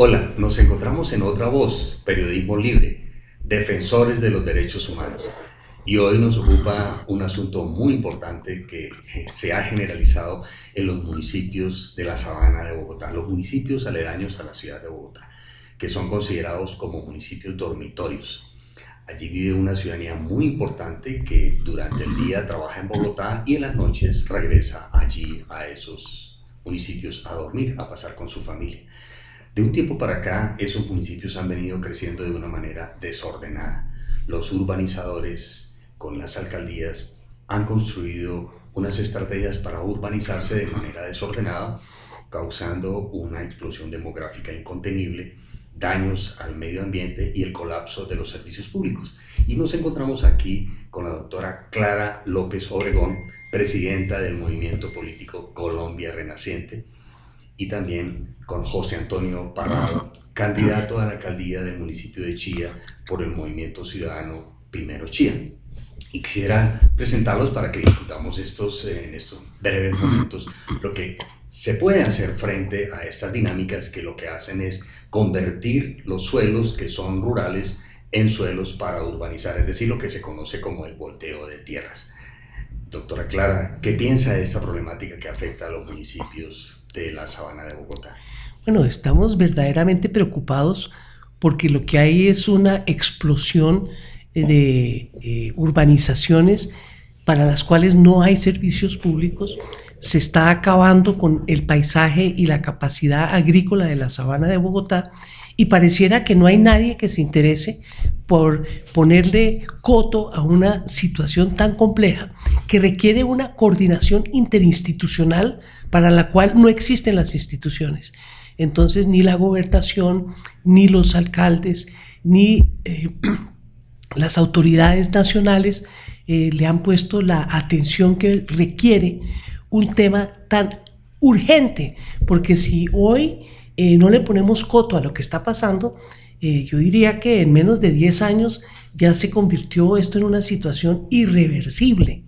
Hola, nos encontramos en Otra Voz, Periodismo Libre, defensores de los derechos humanos. Y hoy nos ocupa un asunto muy importante que se ha generalizado en los municipios de la sabana de Bogotá, los municipios aledaños a la ciudad de Bogotá, que son considerados como municipios dormitorios. Allí vive una ciudadanía muy importante que durante el día trabaja en Bogotá y en las noches regresa allí a esos municipios a dormir, a pasar con su familia. De un tiempo para acá, esos municipios han venido creciendo de una manera desordenada. Los urbanizadores con las alcaldías han construido unas estrategias para urbanizarse de manera desordenada, causando una explosión demográfica incontenible, daños al medio ambiente y el colapso de los servicios públicos. Y nos encontramos aquí con la doctora Clara López Obregón, presidenta del movimiento político Colombia Renaciente, y también con José Antonio Parrado, candidato a la alcaldía del municipio de Chía por el Movimiento Ciudadano Primero Chía. Y quisiera presentarlos para que discutamos estos, en estos breves momentos lo que se puede hacer frente a estas dinámicas que lo que hacen es convertir los suelos que son rurales en suelos para urbanizar, es decir, lo que se conoce como el volteo de tierras. Doctora Clara, ¿qué piensa de esta problemática que afecta a los municipios de la sabana de Bogotá? Bueno, estamos verdaderamente preocupados porque lo que hay es una explosión eh, de eh, urbanizaciones para las cuales no hay servicios públicos, se está acabando con el paisaje y la capacidad agrícola de la sabana de Bogotá y pareciera que no hay nadie que se interese por ponerle coto a una situación tan compleja que requiere una coordinación interinstitucional para la cual no existen las instituciones. Entonces ni la gobernación, ni los alcaldes, ni eh, las autoridades nacionales eh, le han puesto la atención que requiere un tema tan urgente, porque si hoy eh, no le ponemos coto a lo que está pasando, yo diría que en menos de 10 años ya se convirtió esto en una situación irreversible.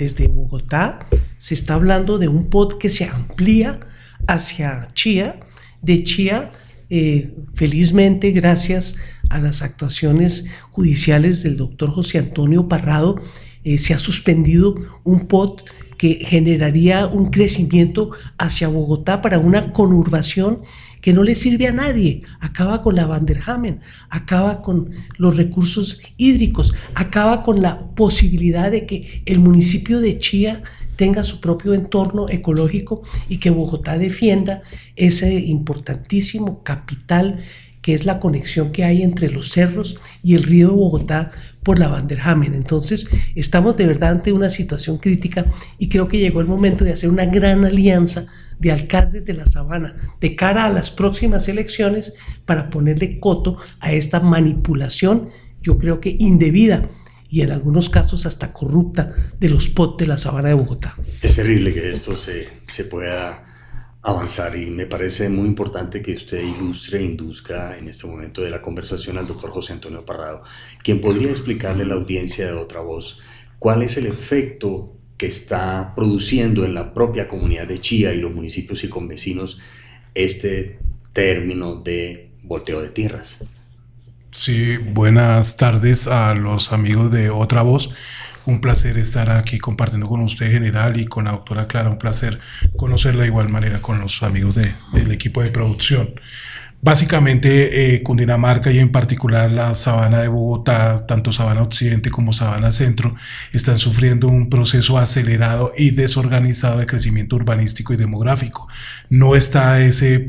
Desde Bogotá se está hablando de un pod que se amplía hacia Chía. De Chía, eh, felizmente, gracias a las actuaciones judiciales del doctor José Antonio Parrado, eh, se ha suspendido un pod que generaría un crecimiento hacia Bogotá para una conurbación que no le sirve a nadie, acaba con la Vanderhamen, acaba con los recursos hídricos, acaba con la posibilidad de que el municipio de Chía tenga su propio entorno ecológico y que Bogotá defienda ese importantísimo capital que es la conexión que hay entre los cerros y el río de Bogotá por la Vanderhamen. Entonces, estamos de verdad ante una situación crítica y creo que llegó el momento de hacer una gran alianza de alcaldes de la sabana de cara a las próximas elecciones para ponerle coto a esta manipulación, yo creo que indebida y en algunos casos hasta corrupta de los POT de la sabana de Bogotá. Es terrible que esto se, se pueda avanzar y me parece muy importante que usted ilustre e induzca en este momento de la conversación al doctor José Antonio Parrado, quien podría explicarle a la audiencia de otra voz cuál es el efecto que está produciendo en la propia comunidad de Chía y los municipios y convecinos este término de volteo de tierras. Sí, buenas tardes a los amigos de Otra Voz. Un placer estar aquí compartiendo con usted, general, y con la doctora Clara. Un placer conocerla de igual manera con los amigos de, del equipo de producción. Básicamente, eh, Cundinamarca y en particular la sabana de Bogotá, tanto sabana occidente como sabana centro, están sufriendo un proceso acelerado y desorganizado de crecimiento urbanístico y demográfico. No está ese,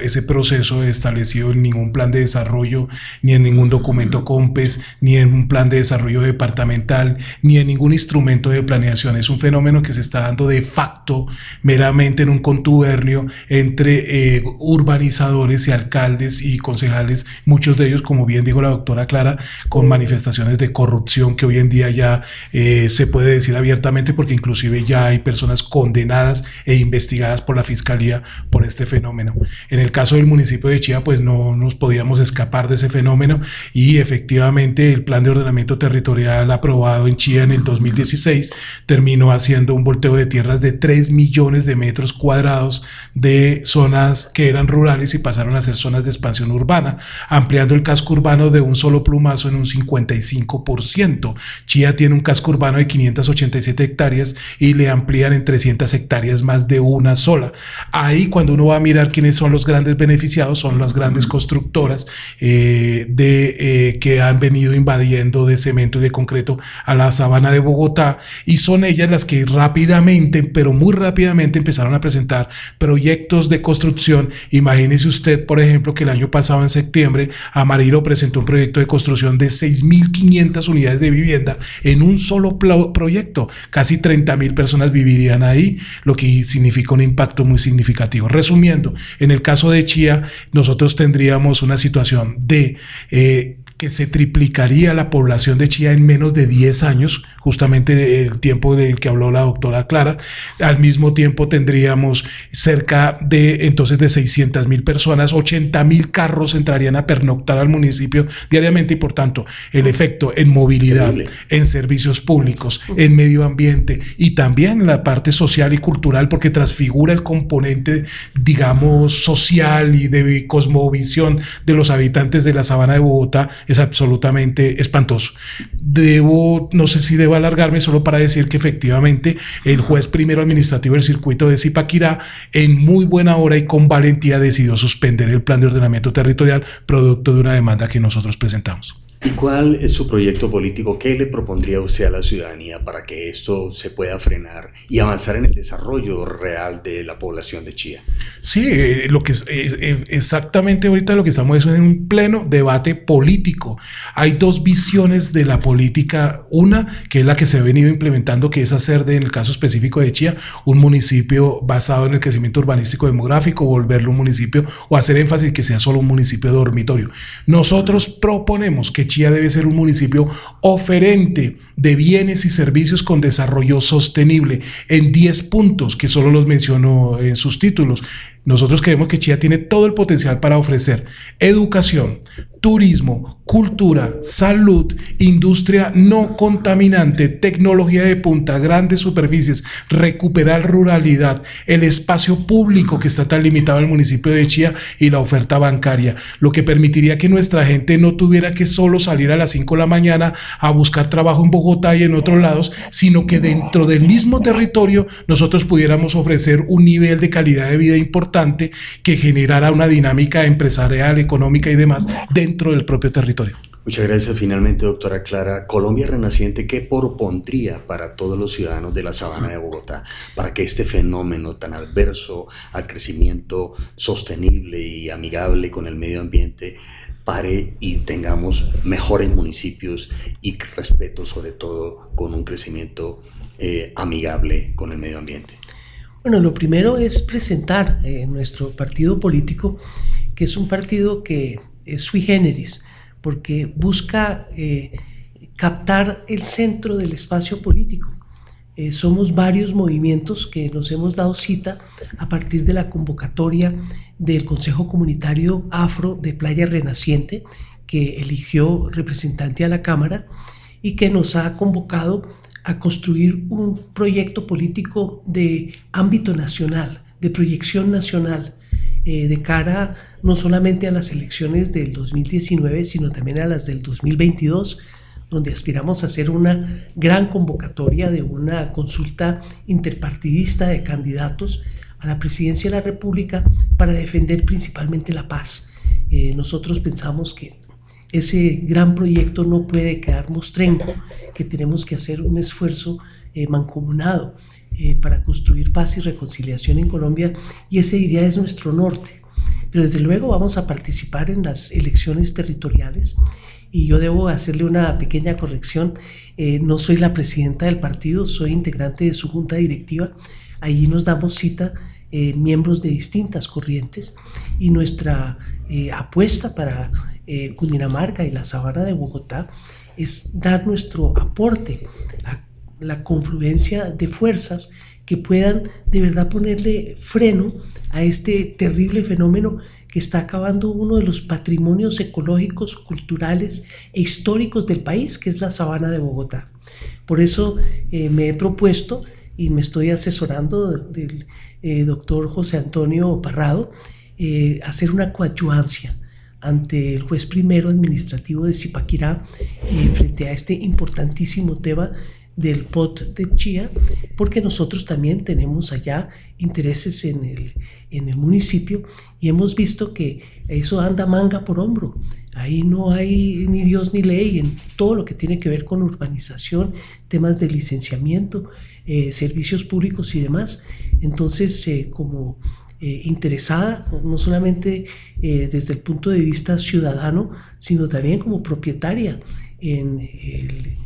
ese proceso establecido en ningún plan de desarrollo, ni en ningún documento COMPES, ni en un plan de desarrollo departamental, ni en ningún instrumento de planeación. Es un fenómeno que se está dando de facto, meramente en un contubernio entre eh, urbanizadores y alcaldes alcaldes y concejales, muchos de ellos, como bien dijo la doctora Clara, con manifestaciones de corrupción que hoy en día ya eh, se puede decir abiertamente porque inclusive ya hay personas condenadas e investigadas por la Fiscalía por este fenómeno. En el caso del municipio de Chía, pues no nos podíamos escapar de ese fenómeno y efectivamente el plan de ordenamiento territorial aprobado en Chía en el 2016 terminó haciendo un volteo de tierras de 3 millones de metros cuadrados de zonas que eran rurales y pasaron a ser zonas de expansión urbana, ampliando el casco urbano de un solo plumazo en un 55%. Chía tiene un casco urbano de 587 hectáreas y le amplían en 300 hectáreas más de una sola. Ahí cuando uno va a mirar quiénes son los grandes beneficiados, son las grandes constructoras eh, de, eh, que han venido invadiendo de cemento y de concreto a la sabana de Bogotá y son ellas las que rápidamente, pero muy rápidamente empezaron a presentar proyectos de construcción. Imagínese usted, por ejemplo, que el año pasado en septiembre Amarillo presentó un proyecto de construcción de 6.500 unidades de vivienda en un solo proyecto. Casi 30.000 personas vivirían ahí, lo que significa un impacto muy significativo. Resumiendo, en el caso de Chía, nosotros tendríamos una situación de eh, que se triplicaría la población de Chía en menos de 10 años, justamente el tiempo del que habló la doctora Clara. Al mismo tiempo tendríamos cerca de entonces de 600 mil personas, 80 mil carros entrarían a pernoctar al municipio diariamente y por tanto el efecto en movilidad, en servicios públicos, en medio ambiente y también la parte social y cultural porque transfigura el componente, digamos, social y de cosmovisión de los habitantes de la sabana de Bogotá es absolutamente espantoso. Debo, no sé si debo alargarme solo para decir que efectivamente el juez primero administrativo del circuito de Zipaquirá en muy buena hora y con valentía decidió suspender el plan de ordenamiento territorial producto de una demanda que nosotros presentamos. ¿Y cuál es su proyecto político? ¿Qué le propondría usted a la ciudadanía para que esto se pueda frenar y avanzar en el desarrollo real de la población de Chía? Sí, eh, lo que es, eh, eh, exactamente ahorita lo que estamos es en un pleno debate político. Hay dos visiones de la política. Una, que es la que se ha venido implementando, que es hacer de, en el caso específico de Chía, un municipio basado en el crecimiento urbanístico demográfico, volverlo un municipio o hacer énfasis que sea solo un municipio dormitorio. Nosotros proponemos que Chía debe ser un municipio oferente de bienes y servicios con desarrollo sostenible en 10 puntos que solo los menciono en sus títulos. Nosotros creemos que Chía tiene todo el potencial para ofrecer educación, turismo, cultura, salud, industria no contaminante, tecnología de punta, grandes superficies, recuperar ruralidad, el espacio público que está tan limitado en el municipio de Chía y la oferta bancaria, lo que permitiría que nuestra gente no tuviera que solo salir a las 5 de la mañana a buscar trabajo en Bogotá y en otros lados, sino que dentro del mismo territorio nosotros pudiéramos ofrecer un nivel de calidad de vida importante que generara una dinámica empresarial, económica y demás dentro del propio territorio. Muchas gracias. Finalmente, doctora Clara, Colombia Renaciente, ¿qué propondría para todos los ciudadanos de la sabana de Bogotá para que este fenómeno tan adverso al crecimiento sostenible y amigable con el medio ambiente y tengamos mejores municipios y respeto sobre todo con un crecimiento eh, amigable con el medio ambiente? Bueno, lo primero es presentar eh, nuestro partido político, que es un partido que es sui generis, porque busca eh, captar el centro del espacio político. Eh, somos varios movimientos que nos hemos dado cita a partir de la convocatoria del Consejo Comunitario Afro de Playa Renaciente, que eligió representante a la Cámara y que nos ha convocado a construir un proyecto político de ámbito nacional, de proyección nacional, eh, de cara no solamente a las elecciones del 2019, sino también a las del 2022, donde aspiramos a hacer una gran convocatoria de una consulta interpartidista de candidatos a la presidencia de la República para defender principalmente la paz. Eh, nosotros pensamos que ese gran proyecto no puede quedar mostrenco, que tenemos que hacer un esfuerzo eh, mancomunado eh, para construir paz y reconciliación en Colombia y ese diría es nuestro norte. Pero desde luego vamos a participar en las elecciones territoriales y yo debo hacerle una pequeña corrección. Eh, no soy la presidenta del partido, soy integrante de su junta directiva. Allí nos damos cita eh, miembros de distintas corrientes y nuestra eh, apuesta para eh, Cundinamarca y la sabana de Bogotá es dar nuestro aporte a la confluencia de fuerzas que puedan de verdad ponerle freno a este terrible fenómeno que está acabando uno de los patrimonios ecológicos, culturales e históricos del país, que es la sabana de Bogotá. Por eso eh, me he propuesto y me estoy asesorando del eh, doctor José Antonio Parrado, eh, hacer una coadyuvancia ante el juez primero administrativo de Zipaquirá frente a este importantísimo tema del POT de Chía, porque nosotros también tenemos allá intereses en el, en el municipio y hemos visto que eso anda manga por hombro. Ahí no hay ni Dios ni ley en todo lo que tiene que ver con urbanización, temas de licenciamiento, eh, servicios públicos y demás. Entonces, eh, como eh, interesada, no solamente desde el punto de vista ciudadano, sino también como propietaria en el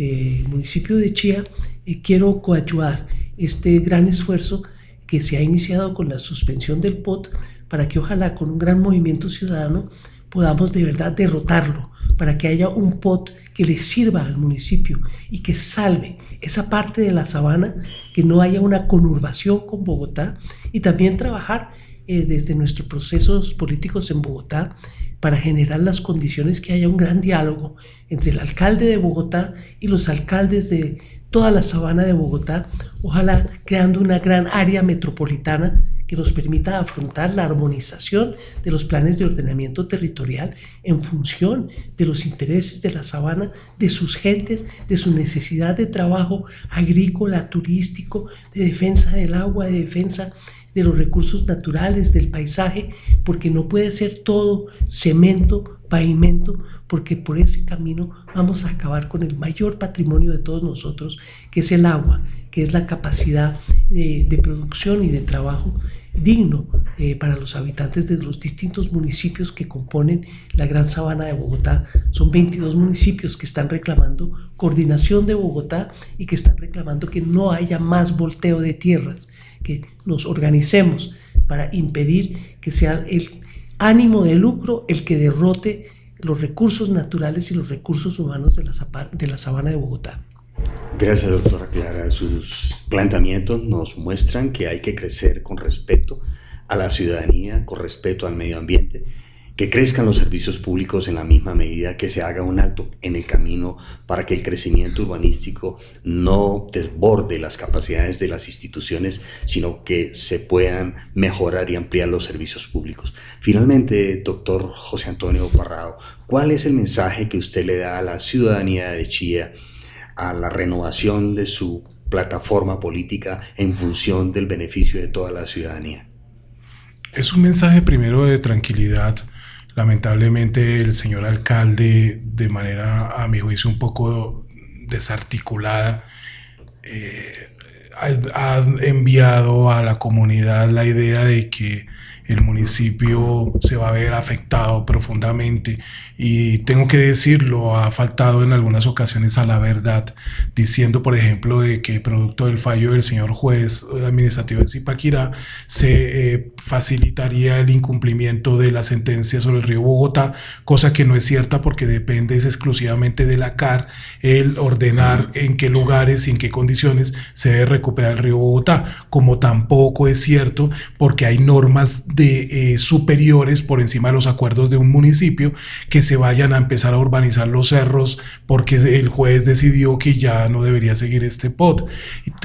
eh, municipio de Chía, eh, quiero coayudar este gran esfuerzo que se ha iniciado con la suspensión del POT para que ojalá con un gran movimiento ciudadano podamos de verdad derrotarlo, para que haya un POT que le sirva al municipio y que salve esa parte de la sabana, que no haya una conurbación con Bogotá y también trabajar eh, desde nuestros procesos políticos en Bogotá para generar las condiciones que haya un gran diálogo entre el alcalde de Bogotá y los alcaldes de toda la sabana de Bogotá, ojalá creando una gran área metropolitana que nos permita afrontar la armonización de los planes de ordenamiento territorial en función de los intereses de la sabana, de sus gentes, de su necesidad de trabajo agrícola, turístico, de defensa del agua, de defensa de los recursos naturales, del paisaje, porque no puede ser todo cemento, pavimento, porque por ese camino vamos a acabar con el mayor patrimonio de todos nosotros, que es el agua, que es la capacidad de, producción y de trabajo digno eh, para los habitantes de los distintos municipios que componen la gran sabana de Bogotá. Son 22 municipios que están reclamando coordinación de Bogotá y que están reclamando que no haya más volteo de tierras, que nos organicemos para impedir que sea el ánimo de lucro el que derrote los recursos naturales y los recursos humanos de la, de la sabana de Bogotá. Gracias, doctora Clara. Sus planteamientos nos muestran que hay que crecer con respeto a la ciudadanía, con respeto al medio ambiente que crezcan los servicios públicos en la misma medida, que se haga un alto en el camino para que el crecimiento urbanístico no desborde las capacidades de las instituciones, sino que se puedan mejorar y ampliar los servicios públicos. Finalmente, doctor José Antonio Parrado, ¿cuál es el mensaje que usted le da a la ciudadanía de Chía, a la renovación de su plataforma política en función del beneficio de toda la ciudadanía? Es un mensaje primero de tranquilidad, Lamentablemente el señor alcalde, de manera, a mi juicio, un poco desarticulada, eh, ha enviado a la comunidad la idea de que el municipio se va a ver afectado profundamente. Y tengo que decirlo, ha faltado en algunas ocasiones a la verdad, diciendo por ejemplo de que producto del fallo del señor juez administrativo de Zipaquirá se eh, facilitaría el incumplimiento de la sentencia sobre el río Bogotá, cosa que no es cierta porque depende exclusivamente de la CAR el ordenar en qué lugares y en qué condiciones se debe recuperar el río Bogotá, como tampoco es cierto porque hay normas de eh, superiores por encima de los acuerdos de un municipio que se vayan a empezar a urbanizar los cerros porque el juez decidió que ya no debería seguir este POT.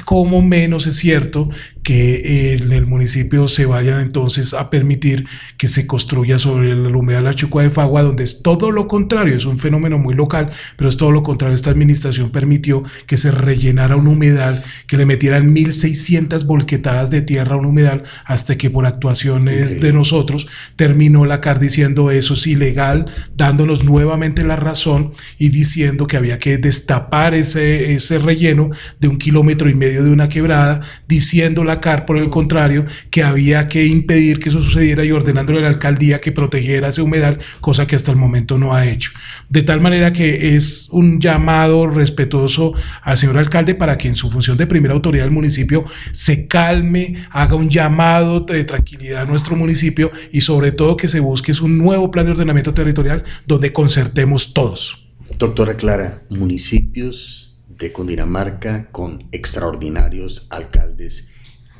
Como menos es cierto que en el municipio se vaya entonces a permitir que se construya sobre la humedad de la Chucua de Fagua, donde es todo lo contrario, es un fenómeno muy local, pero es todo lo contrario. Esta administración permitió que se rellenara una humedad, que le metieran 1.600 volquetadas de tierra a un humedal, hasta que por actuaciones de nosotros terminó la CAR diciendo eso es ilegal, dándonos nuevamente la razón y diciendo que había que destapar ese, ese relleno de un kilómetro y medio de una quebrada, diciendo la por el contrario, que había que impedir que eso sucediera y ordenándole a la alcaldía que protegiera ese humedal, cosa que hasta el momento no ha hecho. De tal manera que es un llamado respetuoso al señor alcalde para que en su función de primera autoridad del municipio se calme, haga un llamado de tranquilidad a nuestro municipio y sobre todo que se busque un nuevo plan de ordenamiento territorial donde concertemos todos. Doctora Clara, municipios de Cundinamarca con extraordinarios alcaldes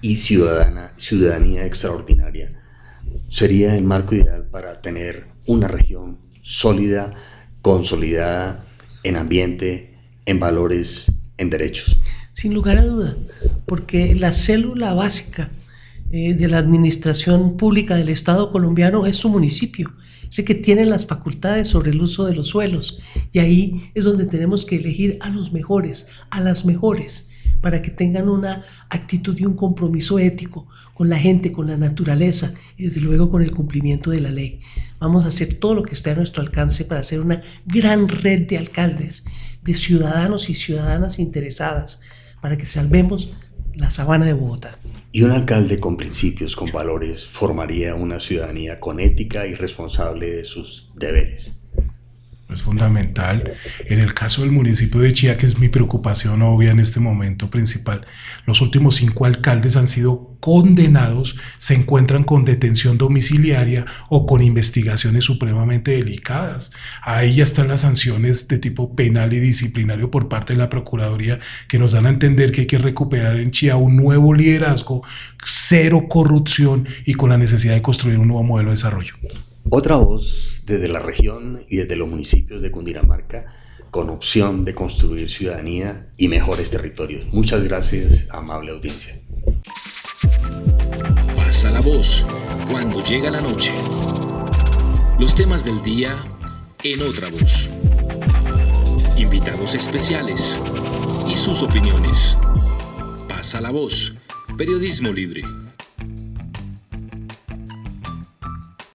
y ciudadana, ciudadanía extraordinaria sería el marco ideal para tener una región sólida, consolidada en ambiente, en valores, en derechos. Sin lugar a duda, porque la célula básica eh, de la administración pública del Estado colombiano es su municipio, ese que tiene las facultades sobre el uso de los suelos. Y ahí es donde tenemos que elegir a los mejores, a las mejores, para que tengan una actitud y un compromiso ético con la gente, con la naturaleza y desde luego con el cumplimiento de la ley. Vamos a hacer todo lo que esté a nuestro alcance para hacer una gran red de alcaldes, de ciudadanos y ciudadanas interesadas, para que salvemos la sabana de Bogotá. Y un alcalde con principios, con valores, formaría una ciudadanía con ética y responsable de sus deberes es fundamental. En el caso del municipio de Chía, que es mi preocupación obvia en este momento principal, los últimos cinco alcaldes han sido condenados, se encuentran con detención domiciliaria o con investigaciones supremamente delicadas. Ahí ya están las sanciones de tipo penal y disciplinario por parte de la Procuraduría que nos dan a entender que hay que recuperar en Chía un nuevo liderazgo, cero corrupción y con la necesidad de construir un nuevo modelo de desarrollo. Otra voz desde la región y desde los municipios de Cundinamarca con opción de construir ciudadanía y mejores territorios. Muchas gracias, amable audiencia. Pasa la voz cuando llega la noche. Los temas del día en otra voz. Invitados especiales y sus opiniones. Pasa la voz. Periodismo libre.